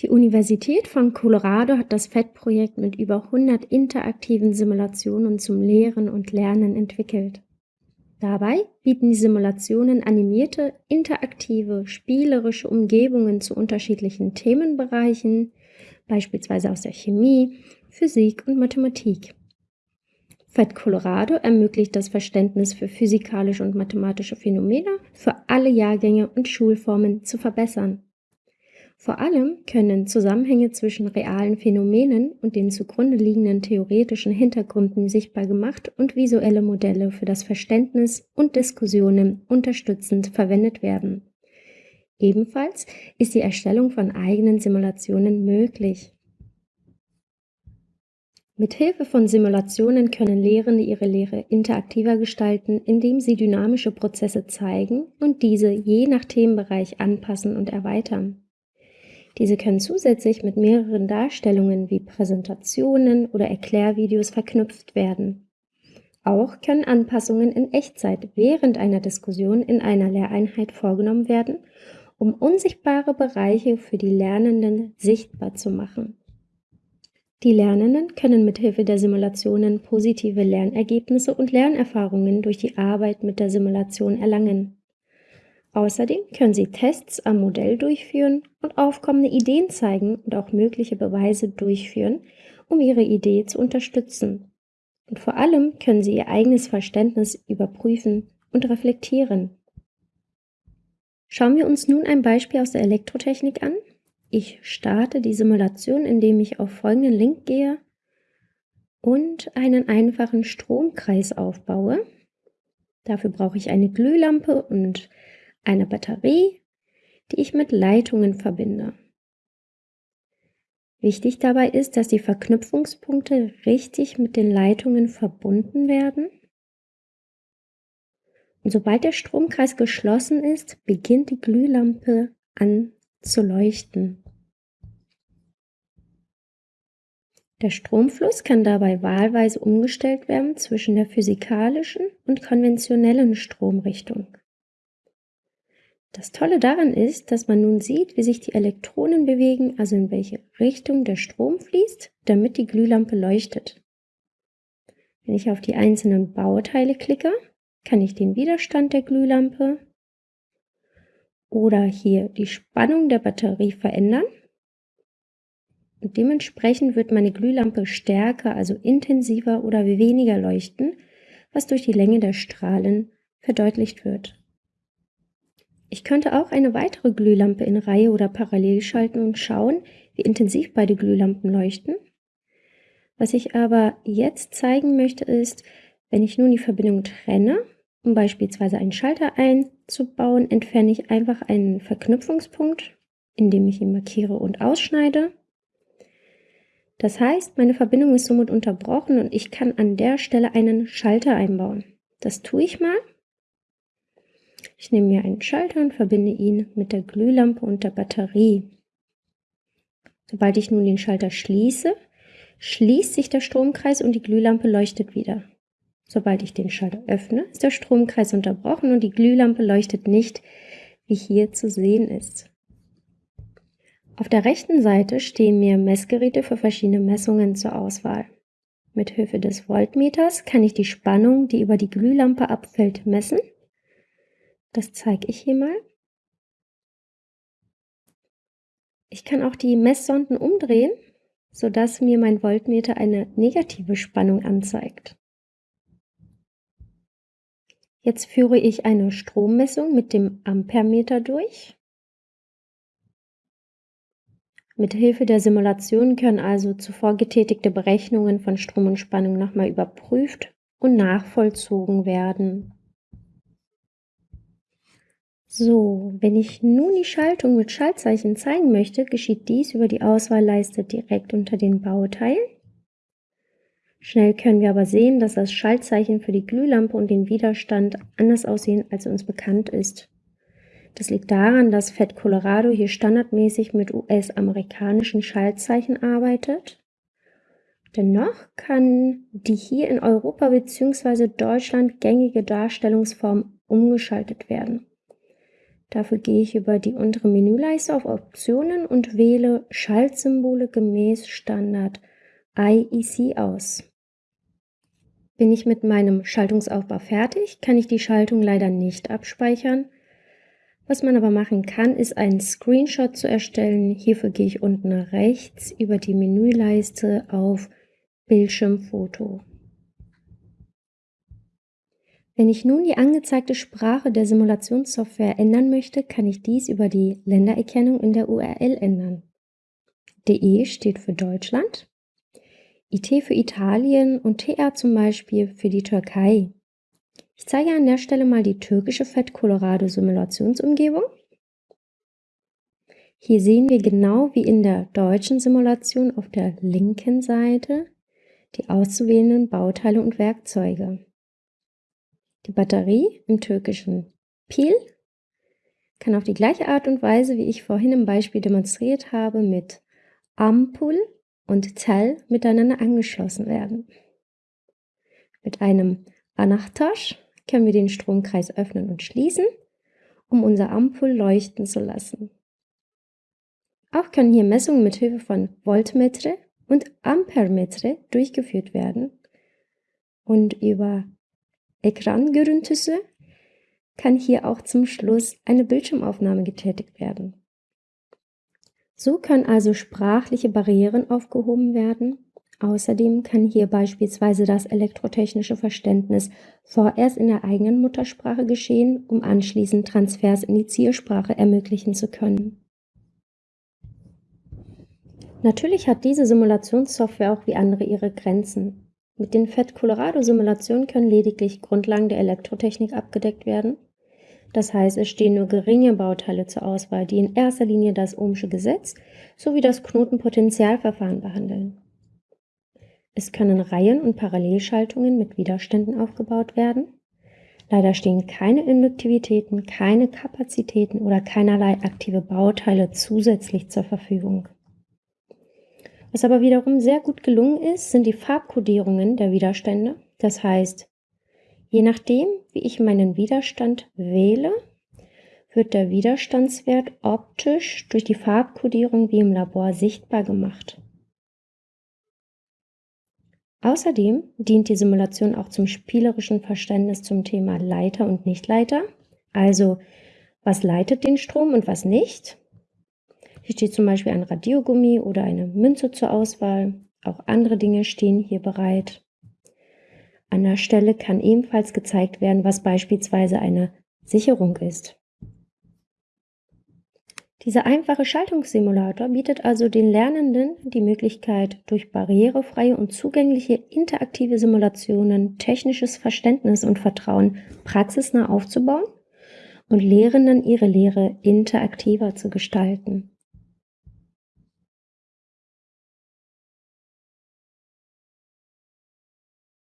Die Universität von Colorado hat das FED-Projekt mit über 100 interaktiven Simulationen zum Lehren und Lernen entwickelt. Dabei bieten die Simulationen animierte, interaktive, spielerische Umgebungen zu unterschiedlichen Themenbereichen, beispielsweise aus der Chemie, Physik und Mathematik. FED Colorado ermöglicht das Verständnis für physikalische und mathematische Phänomene für alle Jahrgänge und Schulformen zu verbessern. Vor allem können Zusammenhänge zwischen realen Phänomenen und den zugrunde liegenden theoretischen Hintergründen sichtbar gemacht und visuelle Modelle für das Verständnis und Diskussionen unterstützend verwendet werden. Ebenfalls ist die Erstellung von eigenen Simulationen möglich. Mit Hilfe von Simulationen können Lehrende ihre Lehre interaktiver gestalten, indem sie dynamische Prozesse zeigen und diese je nach Themenbereich anpassen und erweitern. Diese können zusätzlich mit mehreren Darstellungen wie Präsentationen oder Erklärvideos verknüpft werden. Auch können Anpassungen in Echtzeit während einer Diskussion in einer Lehreinheit vorgenommen werden, um unsichtbare Bereiche für die Lernenden sichtbar zu machen. Die Lernenden können mithilfe der Simulationen positive Lernergebnisse und Lernerfahrungen durch die Arbeit mit der Simulation erlangen. Außerdem können Sie Tests am Modell durchführen und aufkommende Ideen zeigen und auch mögliche Beweise durchführen, um Ihre Idee zu unterstützen. Und vor allem können Sie Ihr eigenes Verständnis überprüfen und reflektieren. Schauen wir uns nun ein Beispiel aus der Elektrotechnik an. Ich starte die Simulation, indem ich auf folgenden Link gehe und einen einfachen Stromkreis aufbaue. Dafür brauche ich eine Glühlampe und eine Batterie, die ich mit Leitungen verbinde. Wichtig dabei ist, dass die Verknüpfungspunkte richtig mit den Leitungen verbunden werden. Und sobald der Stromkreis geschlossen ist, beginnt die Glühlampe an zu leuchten. Der Stromfluss kann dabei wahlweise umgestellt werden zwischen der physikalischen und konventionellen Stromrichtung. Das Tolle daran ist, dass man nun sieht, wie sich die Elektronen bewegen, also in welche Richtung der Strom fließt, damit die Glühlampe leuchtet. Wenn ich auf die einzelnen Bauteile klicke, kann ich den Widerstand der Glühlampe oder hier die Spannung der Batterie verändern. Und dementsprechend wird meine Glühlampe stärker, also intensiver oder weniger leuchten, was durch die Länge der Strahlen verdeutlicht wird. Ich könnte auch eine weitere Glühlampe in Reihe oder parallel schalten und schauen, wie intensiv beide Glühlampen leuchten. Was ich aber jetzt zeigen möchte ist, wenn ich nun die Verbindung trenne, um beispielsweise einen Schalter einzubauen, entferne ich einfach einen Verknüpfungspunkt, indem ich ihn markiere und ausschneide. Das heißt, meine Verbindung ist somit unterbrochen und ich kann an der Stelle einen Schalter einbauen. Das tue ich mal. Ich nehme mir einen Schalter und verbinde ihn mit der Glühlampe und der Batterie. Sobald ich nun den Schalter schließe, schließt sich der Stromkreis und die Glühlampe leuchtet wieder. Sobald ich den Schalter öffne, ist der Stromkreis unterbrochen und die Glühlampe leuchtet nicht, wie hier zu sehen ist. Auf der rechten Seite stehen mir Messgeräte für verschiedene Messungen zur Auswahl. Mit Hilfe des Voltmeters kann ich die Spannung, die über die Glühlampe abfällt, messen das zeige ich hier mal. Ich kann auch die Messsonden umdrehen, sodass mir mein Voltmeter eine negative Spannung anzeigt. Jetzt führe ich eine Strommessung mit dem Ampermeter durch. Mit Hilfe der Simulation können also zuvor getätigte Berechnungen von Strom und Spannung nochmal überprüft und nachvollzogen werden. So, wenn ich nun die Schaltung mit Schaltzeichen zeigen möchte, geschieht dies über die Auswahlleiste direkt unter den Bauteilen. Schnell können wir aber sehen, dass das Schaltzeichen für die Glühlampe und den Widerstand anders aussehen, als uns bekannt ist. Das liegt daran, dass FED Colorado hier standardmäßig mit US-amerikanischen Schaltzeichen arbeitet. Dennoch kann die hier in Europa bzw. Deutschland gängige Darstellungsform umgeschaltet werden. Dafür gehe ich über die untere Menüleiste auf Optionen und wähle Schaltsymbole gemäß Standard IEC aus. Bin ich mit meinem Schaltungsaufbau fertig, kann ich die Schaltung leider nicht abspeichern. Was man aber machen kann, ist einen Screenshot zu erstellen. Hierfür gehe ich unten rechts über die Menüleiste auf Bildschirmfoto. Wenn ich nun die angezeigte Sprache der Simulationssoftware ändern möchte, kann ich dies über die Ländererkennung in der URL ändern. DE steht für Deutschland, IT für Italien und TA zum Beispiel für die Türkei. Ich zeige an der Stelle mal die türkische Fett Colorado Simulationsumgebung. Hier sehen wir genau wie in der deutschen Simulation auf der linken Seite die auszuwählenden Bauteile und Werkzeuge. Die Batterie im türkischen Pil kann auf die gleiche Art und Weise, wie ich vorhin im Beispiel demonstriert habe, mit Ampul und Zell miteinander angeschlossen werden. Mit einem Anachtosh können wir den Stromkreis öffnen und schließen, um unser Ampul leuchten zu lassen. Auch können hier Messungen mit Hilfe von Voltmetre und Ampermetre durchgeführt werden und über Ekrangörüntüsü kann hier auch zum Schluss eine Bildschirmaufnahme getätigt werden. So können also sprachliche Barrieren aufgehoben werden. Außerdem kann hier beispielsweise das elektrotechnische Verständnis vorerst in der eigenen Muttersprache geschehen, um anschließend Transfers in die Zielsprache ermöglichen zu können. Natürlich hat diese Simulationssoftware auch wie andere ihre Grenzen. Mit den FET Colorado Simulationen können lediglich Grundlagen der Elektrotechnik abgedeckt werden. Das heißt, es stehen nur geringe Bauteile zur Auswahl, die in erster Linie das Ohmsche Gesetz sowie das Knotenpotentialverfahren behandeln. Es können Reihen- und Parallelschaltungen mit Widerständen aufgebaut werden. Leider stehen keine Induktivitäten, keine Kapazitäten oder keinerlei aktive Bauteile zusätzlich zur Verfügung. Was aber wiederum sehr gut gelungen ist, sind die Farbkodierungen der Widerstände. Das heißt, je nachdem, wie ich meinen Widerstand wähle, wird der Widerstandswert optisch durch die Farbkodierung wie im Labor sichtbar gemacht. Außerdem dient die Simulation auch zum spielerischen Verständnis zum Thema Leiter und Nichtleiter, also was leitet den Strom und was nicht, hier steht zum Beispiel ein Radiogummi oder eine Münze zur Auswahl. Auch andere Dinge stehen hier bereit. An der Stelle kann ebenfalls gezeigt werden, was beispielsweise eine Sicherung ist. Dieser einfache Schaltungssimulator bietet also den Lernenden die Möglichkeit, durch barrierefreie und zugängliche interaktive Simulationen technisches Verständnis und Vertrauen praxisnah aufzubauen und Lehrenden ihre Lehre interaktiver zu gestalten.